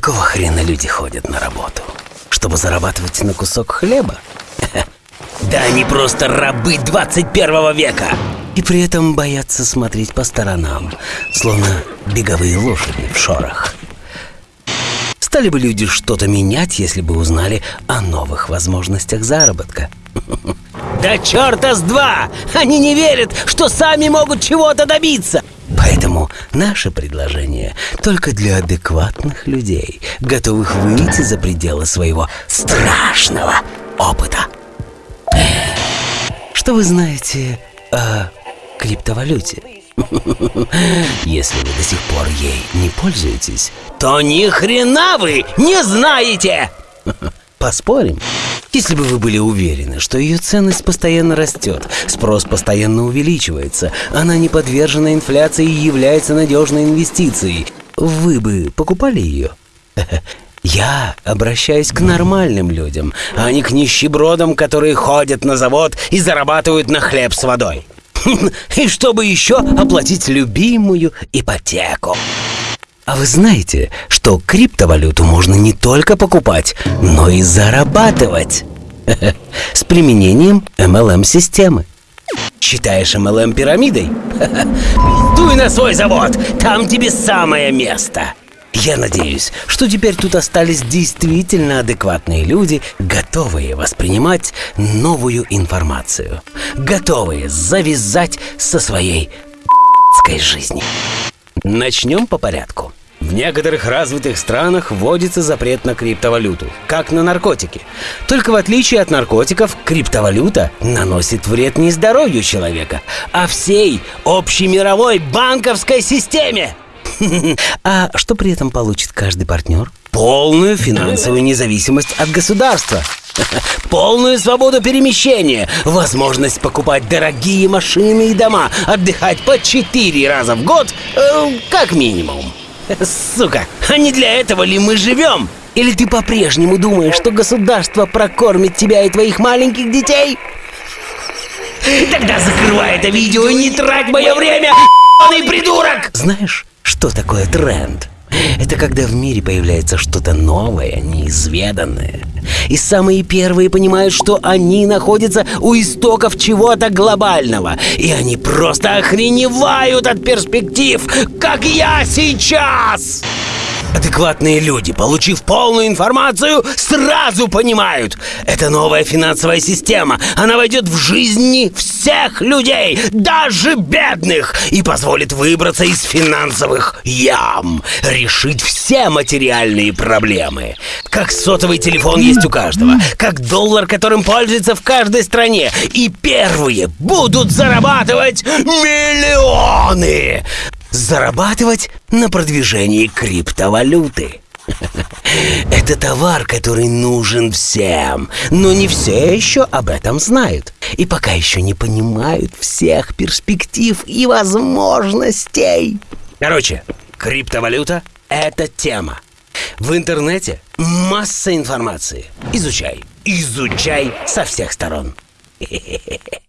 Какого хрена люди ходят на работу? Чтобы зарабатывать на кусок хлеба? Да они просто рабы 21 века! И при этом боятся смотреть по сторонам, словно беговые лошади в шорах. Стали бы люди что-то менять, если бы узнали о новых возможностях заработка. Да черта с два! Они не верят, что сами могут чего-то добиться! Поэтому наше предложение только для адекватных людей, готовых выйти за пределы своего страшного опыта. Что вы знаете о криптовалюте? Если вы до сих пор ей не пользуетесь, то ни хрена вы не знаете! Поспорим? Если бы вы были уверены, что ее ценность постоянно растет, спрос постоянно увеличивается, она не подвержена инфляции и является надежной инвестицией, вы бы покупали ее? Я обращаюсь к нормальным людям, а не к нищебродам, которые ходят на завод и зарабатывают на хлеб с водой. И чтобы еще оплатить любимую ипотеку. А вы знаете, что криптовалюту можно не только покупать, но и зарабатывать? С применением MLM-системы. Считаешь MLM пирамидой? Дуй на свой завод, там тебе самое место. Я надеюсь, что теперь тут остались действительно адекватные люди, готовые воспринимать новую информацию, готовые завязать со своей жизни. Начнем по порядку. В некоторых развитых странах вводится запрет на криптовалюту, как на наркотики. Только в отличие от наркотиков, криптовалюта наносит вред не здоровью человека, а всей общемировой банковской системе. А что при этом получит каждый партнер? Полную финансовую независимость от государства. Полную свободу перемещения, возможность покупать дорогие машины и дома, отдыхать по четыре раза в год, э, как минимум. Сука, а не для этого ли мы живем? Или ты по-прежнему думаешь, что государство прокормит тебя и твоих маленьких детей? Тогда закрывай это видео и не трать мое время, придурок! Знаешь, что такое тренд? Это когда в мире появляется что-то новое, неизведанное. И самые первые понимают, что они находятся у истоков чего-то глобального. И они просто охреневают от перспектив, как я сейчас! Адекватные люди, получив полную информацию, сразу понимают. Это новая финансовая система. Она войдет в жизни всех людей, даже бедных, и позволит выбраться из финансовых ям, решить все материальные проблемы. Как сотовый телефон есть у каждого, как доллар, которым пользуется в каждой стране. И первые будут зарабатывать миллионы зарабатывать на продвижении криптовалюты. Это товар, который нужен всем, но не все еще об этом знают. И пока еще не понимают всех перспектив и возможностей. Короче, криптовалюта – это тема. В интернете масса информации. Изучай, изучай со всех сторон.